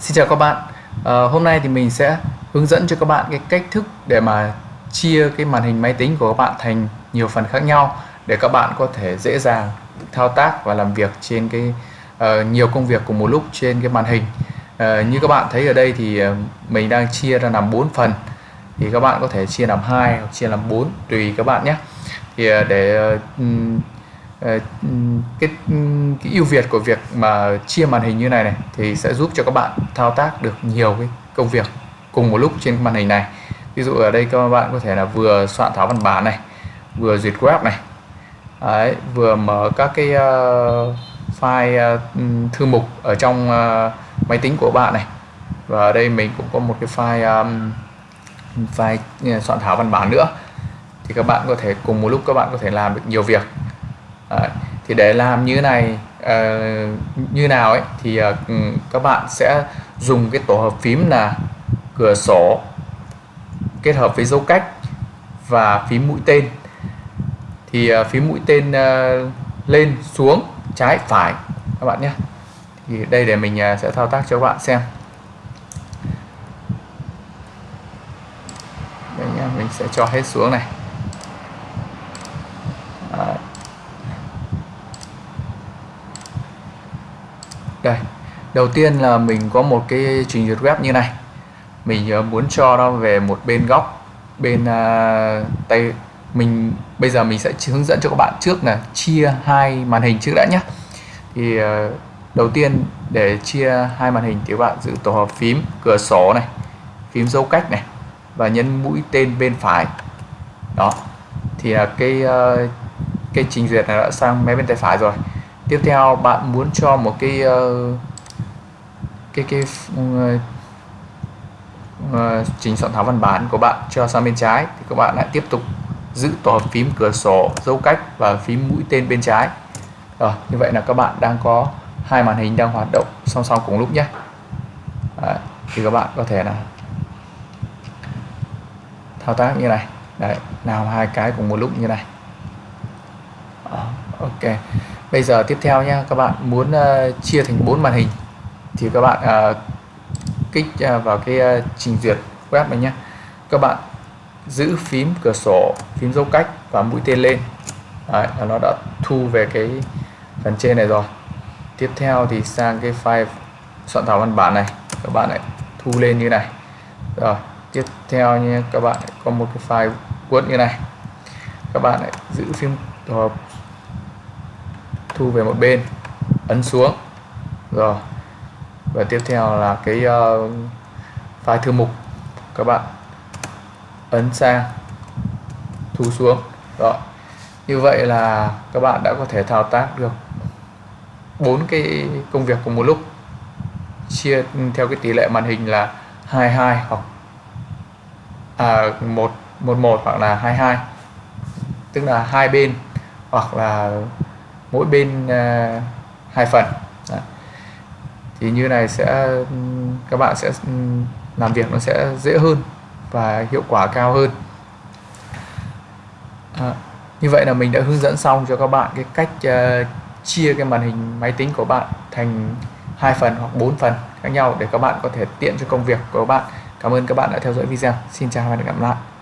Xin chào các bạn. À, Hôm nay thì mình sẽ hướng dẫn cho các bạn cái cách thức để mà chia cái màn hình máy tính của các bạn thành nhiều phần khác nhau để các bạn có thể dễ dàng thao tác và làm việc trên cái uh, nhiều công việc cùng một lúc trên cái màn hình. Uh, như các bạn thấy ở đây thì mình đang chia ra làm 4 phần. Thì các bạn có thể chia làm hai hoặc chia làm 4 tùy các bạn nhé. Thì để Ờ, cái, cái ưu việt của việc mà chia màn hình như này này thì sẽ giúp cho các bạn thao tác được nhiều cái công việc cùng một lúc trên màn hình này. Ví dụ ở đây các bạn có thể là vừa soạn thảo văn bản này vừa duyệt web này. Đấy, vừa mở các cái uh, file uh, thư mục ở trong uh, máy tính của bạn này. Và ở đây mình cũng có một cái file um, file soạn thảo văn bản nữa. Thì các bạn có thể cùng một lúc các bạn có thể làm được nhiều việc. Đấy. thì để làm như này uh, như nào ấy thì uh, các bạn sẽ dùng cái tổ hợp phím là cửa sổ kết hợp với dấu cách và phím mũi tên. Thì uh, phím mũi tên uh, lên xuống trái phải các bạn nhé. Thì đây để mình uh, sẽ thao tác cho các bạn xem. Đây nhá, mình sẽ cho hết xuống này. Đây đầu tiên là mình có một cái trình duyệt web như này. Mình ờ, muốn cho nó về một bên góc bên uh, tay. Mình bây giờ mình sẽ hướng dẫn cho các bạn trước là chia hai màn hình trước đã nhé. Thì uh, đầu tiên để chia hai màn hình thì các bạn giữ tổ hợp phím cửa sổ này phím dấu cách này và nhấn mũi tên bên phải. Đó. Thì uh, cái uh, cái trình duyệt này đã sang máy bên tay phải rồi tiếp theo bạn muốn cho một cái uh, cái cái uh, uh, trình soạn thảo văn bản của bạn cho sang bên trái thì các bạn lại tiếp tục giữ tổ hợp phím cửa sổ dấu cách và phím mũi tên bên trái. Rồi như vậy là các bạn đang có hai màn hình đang hoạt động song song cùng lúc nhé. Đấy, thì các bạn có thể là thao tác như này. Đấy, làm hai cái cùng một lúc như này. Đó, ok bây giờ tiếp theo nha các bạn muốn uh, chia thành bốn màn hình thì các bạn uh, kích uh, vào cái uh, trình duyệt web này nhé các bạn giữ phím cửa sổ phím dấu cách và mũi tên lên. Đấy, nó đã thu về cái phần trên này rồi. Tiếp theo thì sang cái file soạn thảo văn bản này. Các bạn lại thu lên như này. Rồi tiếp theo nhé các bạn có một cái file word như này. Các bạn lại giữ phím tổ hợp thu về một bên ấn xuống. Rồi. Và tiếp theo là cái uh, file thư mục các bạn ấn sang thu xuống. Rồi. Như vậy là các bạn đã có thể thao tác được bốn cái công việc cùng một lúc. Chia theo cái tỷ lệ màn hình là 22 hoặc à, 111 hoặc là 22 tức là hai bên hoặc là mỗi bên à, hai phần. Đấy. thì như này sẽ các bạn sẽ ừ, làm việc nó sẽ dễ hơn và hiệu quả cao hơn. À, như vậy là mình đã hướng dẫn xong cho các bạn cái cách uh, chia cái màn hình máy tính của bạn thành hai phần hoặc bốn phần khác nhau để các bạn có thể tiện cho công việc của các bạn. Cảm ơn các bạn đã theo dõi video. Xin chào và hẹn gặp lại.